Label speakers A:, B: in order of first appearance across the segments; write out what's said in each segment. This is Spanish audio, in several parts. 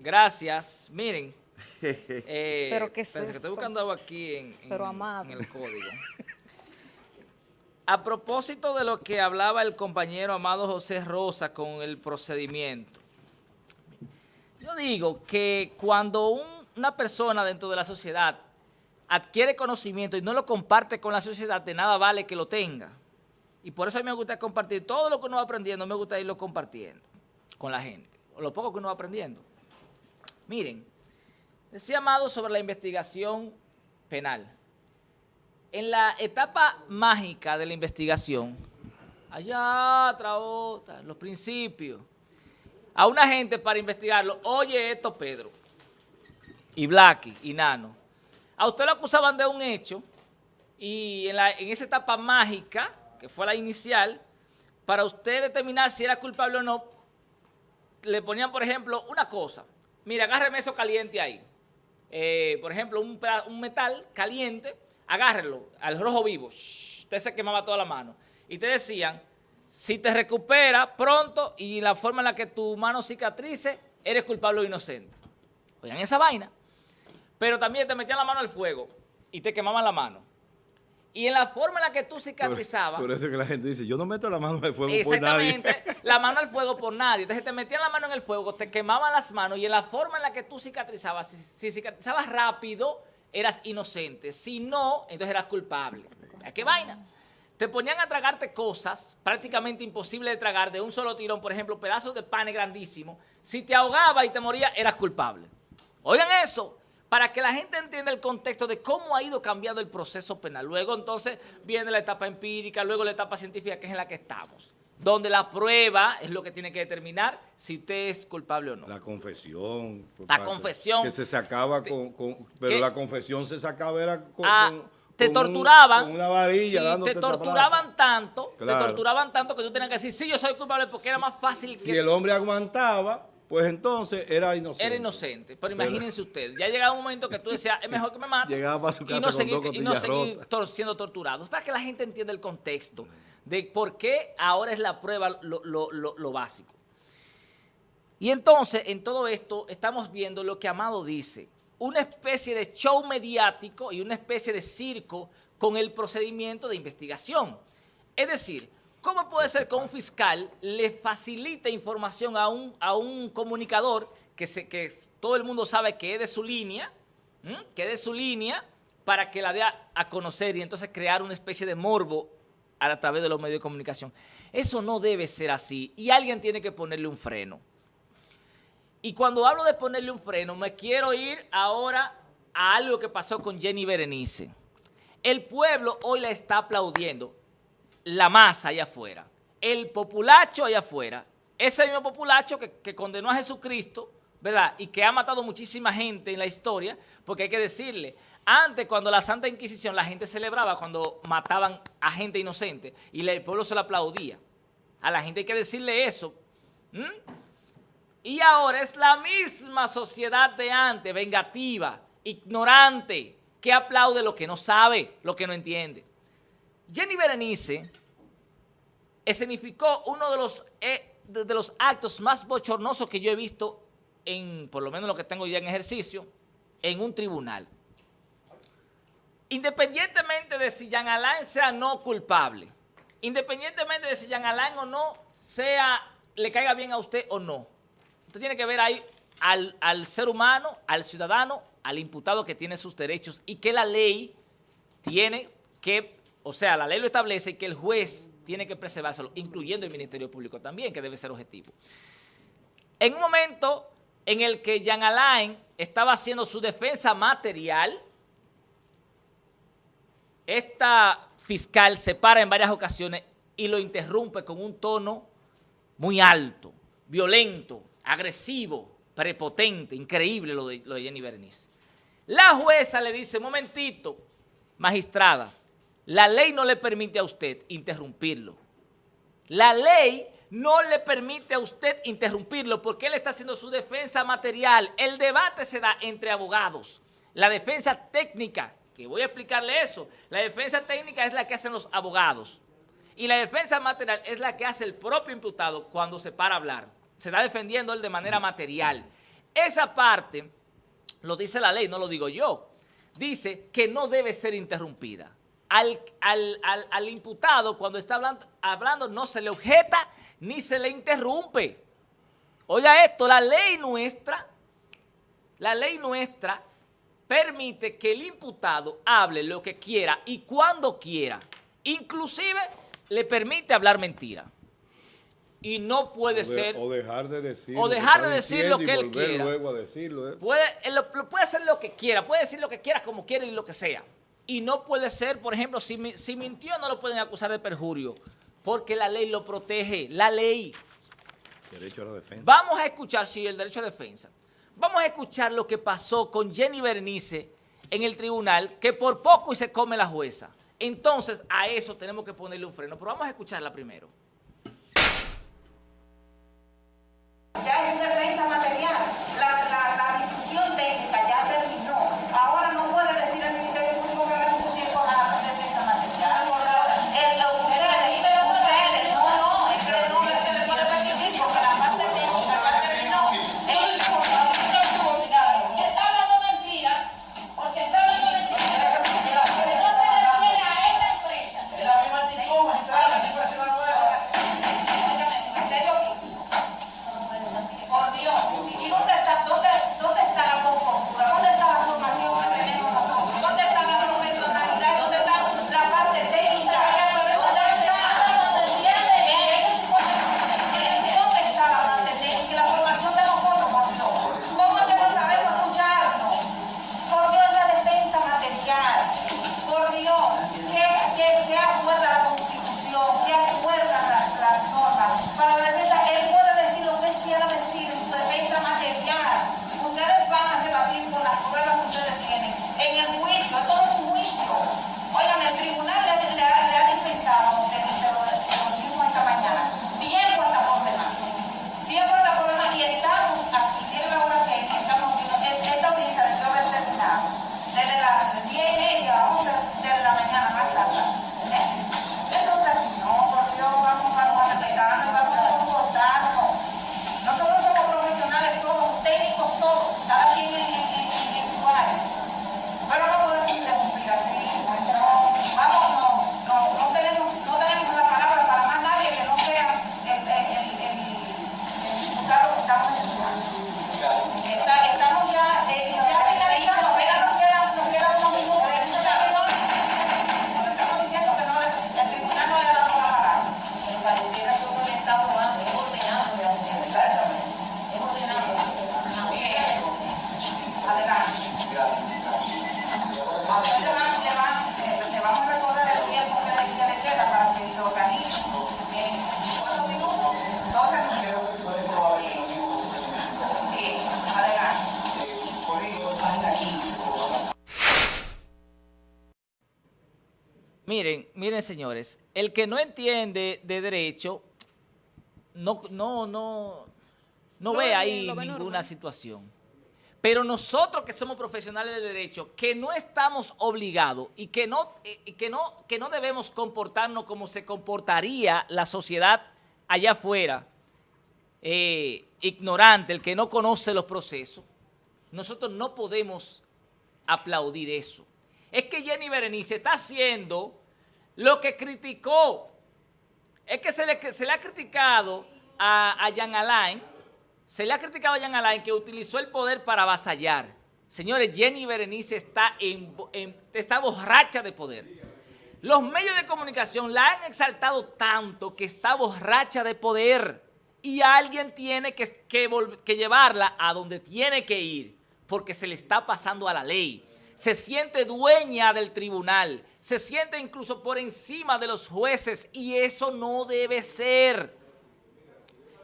A: Gracias. Miren. eh,
B: Pero ¿qué es
A: que estoy
B: esto?
A: buscando algo aquí en, en-
B: Pero, amado.
A: en el código. A propósito de lo que hablaba el compañero Amado José Rosa con el procedimiento. Yo digo que cuando un- una persona dentro de la sociedad adquiere conocimiento y no lo comparte con la sociedad, de nada vale que lo tenga. Y por eso a mí me gusta compartir todo lo que uno va aprendiendo, me gusta irlo compartiendo con la gente, o lo poco que uno va aprendiendo. Miren, decía Amado sobre la investigación penal. En la etapa mágica de la investigación, allá atrás, otra, los principios, a una gente para investigarlo, oye esto Pedro, y Blacky, y Nano, a usted lo acusaban de un hecho, y en, la- en esa etapa mágica, que fue la inicial, para usted determinar si era culpable o no, le ponían, por ejemplo, una cosa. Mira, agárreme eso caliente ahí. Eh, por ejemplo, un, un metal caliente, agárrelo al rojo vivo. Usted se quemaba toda la mano. Y te decían, si te recupera pronto y la forma en la que tu mano cicatrice, eres culpable o inocente. Oigan esa vaina. Pero también te metían la mano al fuego y te quemaban la mano. Y en la forma en la que tú cicatrizabas...
C: Por eso que la gente dice, yo no meto la mano al fuego por nadie.
A: Exactamente, la mano al fuego por nadie. Entonces te metían la mano en el fuego, te quemaban las manos y en la forma en la que tú cicatrizabas, si, si cicatrizabas rápido, eras inocente. Si no, entonces eras culpable. ¿A qué vaina? Te ponían a tragarte cosas prácticamente imposibles de tragar de un solo tirón, por ejemplo, pedazos de pan grandísimos. Si te ahogaba y te moría, eras culpable. Oigan eso, para que la gente entienda el contexto de cómo ha ido cambiando el proceso penal. Luego entonces viene la etapa empírica, luego la etapa científica, que es en la que estamos. Donde la prueba es lo que tiene que determinar si usted es culpable o no.
C: La confesión.
A: La
C: parte-
A: confesión.
C: Que se sacaba con... con- pero la confesión se sacaba era con...
A: Ah,
C: con-
A: te
C: un-
A: torturaban.
C: con una varilla
A: sí, te torturaban tanto, te torturaban tanto que tú tenías que decir, sí, yo soy culpable porque era más fácil
C: Si
A: que
C: el hombre aguantaba, pues entonces era inocente.
A: era inocente. Pero imagínense ustedes, ya llegaba un momento que tú decías, es mejor que me maten.
C: Llegaba para su
A: y
C: casa
A: no
C: con
A: seguir, y no seguir tor- siendo torturados. Para que la gente entienda el contexto de por qué ahora es la prueba lo, lo- lo- lo básico. Y entonces, en todo esto, estamos viendo lo que Amado dice. Una especie de show mediático y una especie de circo con el procedimiento de investigación. Es decir, ¿cómo puede ser que un fiscal le facilite información a un, comunicador que, todo el mundo sabe que es de su línea, que es de su línea, para que la dé a, conocer y entonces crear una especie de morbo a través de los medios de comunicación? Eso no debe ser así y alguien tiene que ponerle un freno. Y cuando hablo de ponerle un freno, me quiero ir ahora a algo que pasó con Jenny Berenice. El pueblo hoy la está aplaudiendo, la masa allá afuera, el populacho allá afuera, ese mismo populacho que, condenó a Jesucristo, ¿verdad? Y que ha matado muchísima gente en la historia, porque hay que decirle, antes cuando la Santa Inquisición la gente celebraba cuando mataban a gente inocente y el pueblo se lo aplaudía. A la gente hay que decirle eso. Y ahora es la misma sociedad de antes, vengativa, ignorante, que aplaude lo que no sabe, lo que no entiende. Jenny Berenice escenificó uno de los, eh, de, los actos más bochornosos que yo he visto, en, por lo menos lo que tengo ya en ejercicio, en un tribunal. Independientemente de si Jean Alain sea no culpable, independientemente de si Jean Alain o no sea, le caiga bien a usted o no, usted tiene que ver ahí al, al ser humano, al ciudadano, al imputado que tiene sus derechos y que la ley tiene que, o sea, la ley lo establece y que el juez tiene que preservárselo, incluyendo el Ministerio Público también, que debe ser objetivo. En un momento en el que Jean Alain estaba haciendo su defensa material, esta fiscal se para en varias ocasiones y lo interrumpe con un tono muy alto, violento, agresivo, prepotente, increíble lo de, lo de Jenny Berenice. La jueza le dice, momentito, magistrada, la ley no le permite a usted interrumpirlo. La ley no le permite a usted interrumpirlo porque él está haciendo su defensa material. El debate se da entre abogados. La defensa técnica, que voy a explicarle eso, la defensa técnica es la que hacen los abogados. Y la defensa material es la que hace el propio imputado cuando se para a hablar. Se está defendiendo él de manera material. Esa parte lo dice la ley, no lo digo yo. Dice que no debe ser interrumpida. Al, al, imputado, cuando está hablando, hablando, no se le objeta ni se le interrumpe. Oiga esto, la ley nuestra, la ley nuestra permite que el imputado hable lo que quiera y cuando quiera. Inclusive le permite hablar mentira y no puede ser...
C: O dejar de decir,
A: o dejar de decir lo que él quiera.
C: luego a decirlo. ¿eh?
A: Puede, puede hacer lo que quiera, puede decir lo que quiera, como quiera y lo que sea. Y no puede ser, por ejemplo, si, si mintió no lo pueden acusar de perjurio, porque la ley lo protege, la ley.
C: Derecho a la defensa.
A: Vamos a escuchar, sí, el derecho a defensa. Vamos a escuchar lo que pasó con Jenny Bernice en el tribunal, que por poco y se come la jueza. Entonces, a eso tenemos que ponerle un freno. Pero vamos a escucharla primero. Miren, señores, el que no entiende de derecho no, no, no, no ve ahí ninguna situación. Pero nosotros que somos profesionales de derecho, que no estamos obligados y que no, que no, que no debemos comportarnos como se comportaría la sociedad allá afuera, eh, ignorante, el que no conoce los procesos, nosotros no podemos aplaudir eso. Es que Jenny Berenice está haciendo lo que criticó es que se le, ha criticado a, a Jan Alain, se le ha criticado a Jan Alain que utilizó el poder para avasallar. Señores, Jenny Berenice está, en, está borracha de poder. Los medios de comunicación la han exaltado tanto que está borracha de poder y alguien tiene que llevarla a donde tiene que ir porque se le está pasando a la ley se siente dueña del tribunal, se siente incluso por encima de los jueces y eso no debe ser.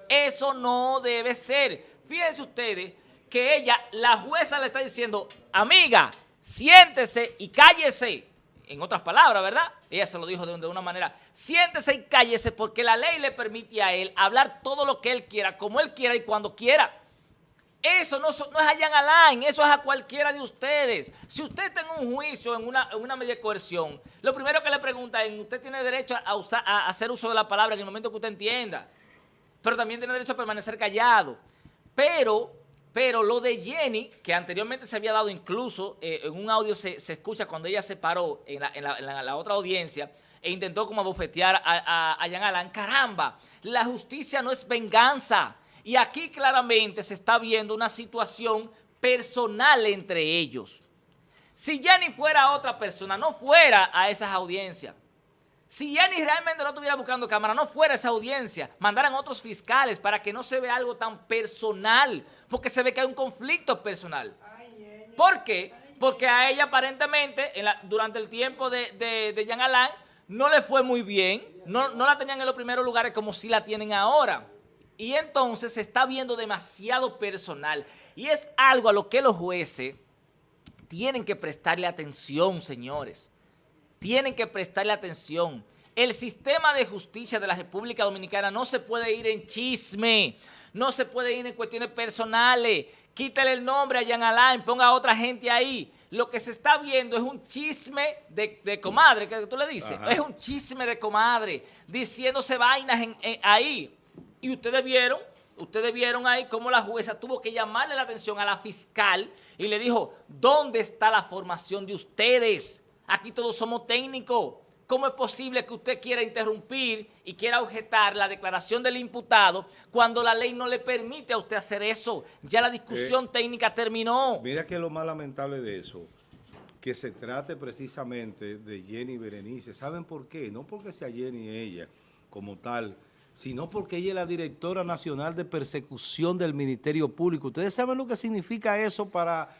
A: Eso no debe ser. Fíjense ustedes que ella, la jueza le está diciendo, amiga, siéntese y cállese. En otras palabras, ¿verdad? Ella se lo dijo de una manera, siéntese y cállese porque la ley le permite a él hablar todo lo que él quiera, como él quiera y cuando quiera. Eso no, es a Jan Alain, eso es a cualquiera de ustedes. Si usted está en un juicio, en una, en medida de coerción, lo primero que le pregunta es, usted tiene derecho a, usar, a hacer uso de la palabra en el momento que usted entienda, pero también tiene derecho a permanecer callado. Pero, Pero lo de Jenny, que anteriormente se había dado incluso, eh, en un audio se, escucha cuando ella se paró en la, otra audiencia e intentó como bofetear a, a, Jan Alan, caramba, la justicia no es venganza. Y aquí claramente se está viendo una situación personal entre ellos. Si Jenny fuera otra persona, no fuera a esas audiencias. Si Jenny realmente no estuviera buscando cámara, no fuera esa audiencia, mandaran otros fiscales para que no se vea algo tan personal, porque se ve que hay un conflicto personal. ¿Por qué? Porque a ella aparentemente, durante el tiempo de, de, Jean Alain, no le fue muy bien, no, no la tenían en los primeros lugares como si la tienen ahora. Y entonces se está viendo demasiado personal. Y es algo a lo que los jueces tienen que prestarle atención, señores tienen que prestarle atención. El sistema de justicia de la República Dominicana no se puede ir en chisme, no se puede ir en cuestiones personales. Quítale el nombre a Jean Alain, ponga a otra gente ahí. Lo que se está viendo es un chisme de, comadre, que tú le dices. Es un chisme de comadre, diciéndose vainas ahí. Y ustedes vieron, ustedes vieron ahí cómo la jueza tuvo que llamarle la atención a la fiscal y le dijo, ¿dónde está la formación de ustedes? Aquí todos somos técnicos. ¿Cómo es posible que usted quiera interrumpir y quiera objetar la declaración del imputado cuando la ley no le permite a usted hacer eso? Ya la discusión eh, técnica terminó.
C: Mira que lo más lamentable de eso, que se trate precisamente de Jenny Berenice. ¿Saben por qué? No porque sea Jenny ella como tal, sino porque ella es la directora nacional de persecución del Ministerio Público. ¿Ustedes saben lo que significa eso para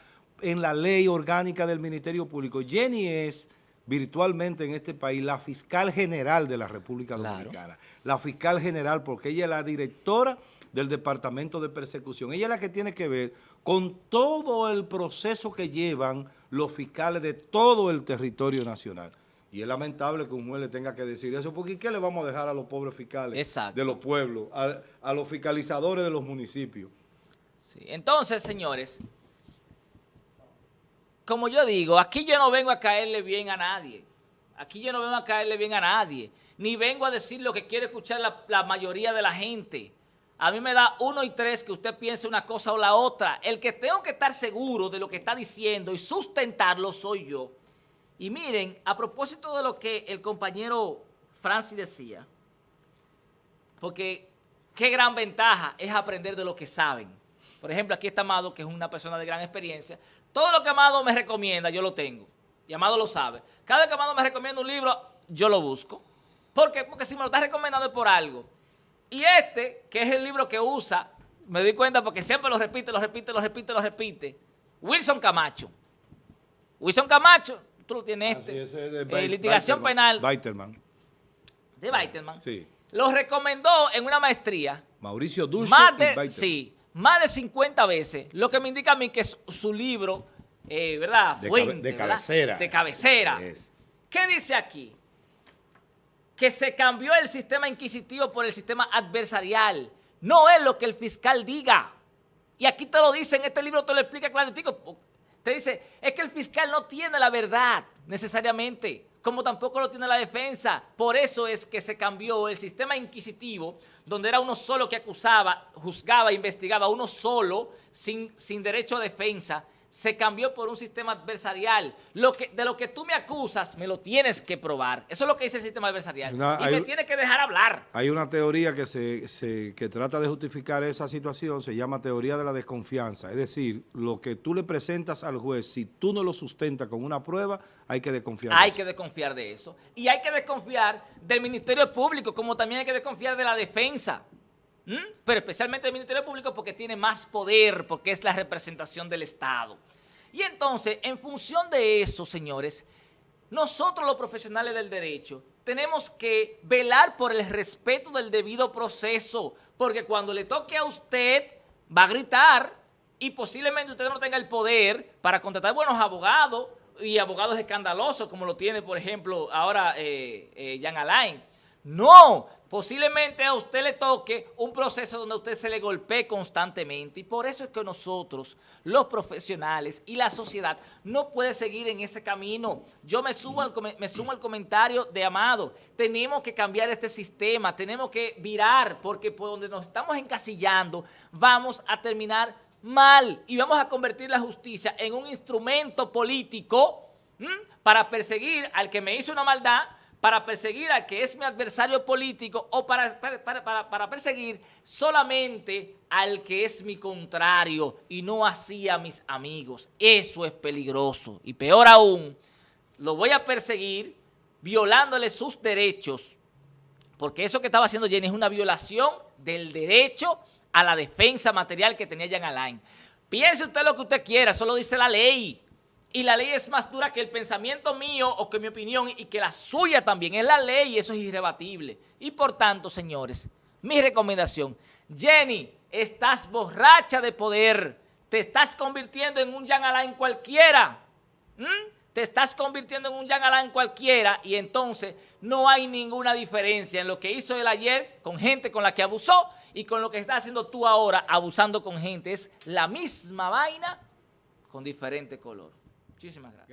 C: en la ley orgánica del Ministerio Público. Jenny es virtualmente en este país la fiscal general de la República Dominicana. La fiscal general porque ella es la directora del Departamento de Persecución. Ella es la que tiene que ver con todo el proceso que llevan los fiscales de todo el territorio nacional. Y es lamentable que un juez le tenga que decir eso, porque ¿qué le vamos a dejar a los pobres fiscales de los pueblos, a, los fiscalizadores de los municipios?
A: Sí. Entonces, señores, como yo digo, aquí yo no vengo a caerle bien a nadie. Aquí yo no vengo a caerle bien a nadie. Ni vengo a decir lo que quiere escuchar la, mayoría de la gente. A mí me da uno y tres que usted piense una cosa o la otra. El que tengo que estar seguro de lo que está diciendo y sustentarlo soy yo. Y miren, a propósito de lo que el compañero Francis decía, porque qué gran ventaja es aprender de lo que saben. Por ejemplo, aquí está Amado, que es una persona de gran experiencia. Todo lo que Amado me recomienda, yo lo tengo. Y Amado lo sabe. Cada vez que Amado me recomienda un libro, yo lo busco. ¿Por qué? Porque si me lo está recomendando es por algo. Y este, que es el libro que usa, me di cuenta porque siempre lo repite, lo repite, lo repite, lo repite. Wilson Camacho. Wilson Camacho, tú lo tienes este. es, de eh, litigación penal.
C: Weiterman.
A: De Weiterman. Sí. Lo recomendó en una maestría.
C: Mauricio Dulce
A: y Sí más de 50 veces, lo que me indica a mí que es su libro, eh, ¿verdad?
C: De, Fuente, de cabecera.
A: De cabecera. ¿Qué dice aquí? Que se cambió el sistema inquisitivo por el sistema adversarial. No es lo que el fiscal diga. Y aquí te lo dice, en este libro te lo explica claro. Te dice, es que el fiscal no tiene la verdad necesariamente como tampoco lo tiene la defensa. Por eso es que se cambió el sistema inquisitivo, donde era uno solo que acusaba, juzgaba, investigaba, uno solo, sin, sin derecho a defensa, se cambió por un sistema adversarial. Lo que, de lo que tú me acusas, me lo tienes que probar. Eso es lo que dice el sistema adversarial. y me tiene que dejar hablar.
C: Hay una teoría que, se, que trata de justificar esa situación, se llama teoría de la desconfianza. Es decir, lo que tú le presentas al juez, si tú no lo sustentas con una prueba, hay que desconfiar
A: Hay que desconfiar de eso. Y hay que desconfiar del Ministerio Público, como también hay que desconfiar de la defensa. ¿Mm? pero especialmente el Ministerio Público porque tiene más poder, porque es la representación del Estado. Y entonces, en función de eso, señores, nosotros los profesionales del derecho tenemos que velar por el respeto del debido proceso, porque cuando le toque a usted, va a gritar y posiblemente usted no tenga el poder para contratar buenos abogados y abogados escandalosos, como lo tiene, por ejemplo, ahora eh, eh, Jan Alain. No, posiblemente a usted le toque un proceso donde a usted se le golpee constantemente y por eso es que nosotros, los profesionales y la sociedad, no puede seguir en ese camino. Yo me sumo al, me sumo al comentario de Amado, tenemos que cambiar este sistema, tenemos que virar porque por donde nos estamos encasillando vamos a terminar mal y vamos a convertir la justicia en un instrumento político para perseguir al que me hizo una maldad, para perseguir al que es mi adversario político o para, para, para, perseguir solamente al que es mi contrario y no así a mis amigos. Eso es peligroso y peor aún, lo voy a perseguir violándole sus derechos porque eso que estaba haciendo Jenny es una violación del derecho a la defensa material que tenía Jean Alain. Piense usted lo que usted quiera, eso lo dice la ley y la ley es más dura que el pensamiento mío o que mi opinión y que la suya también. Es la ley y eso es irrebatible. Y por tanto, señores, mi recomendación, Jenny, estás borracha de poder, te estás convirtiendo en un Jean Alain cualquiera, te estás convirtiendo en un Jean Alain cualquiera y entonces no hay ninguna diferencia en lo que hizo él ayer con gente con la que abusó y con lo que estás haciendo tú ahora abusando con gente. Es la misma vaina con diferente color. Muchísimas gracias.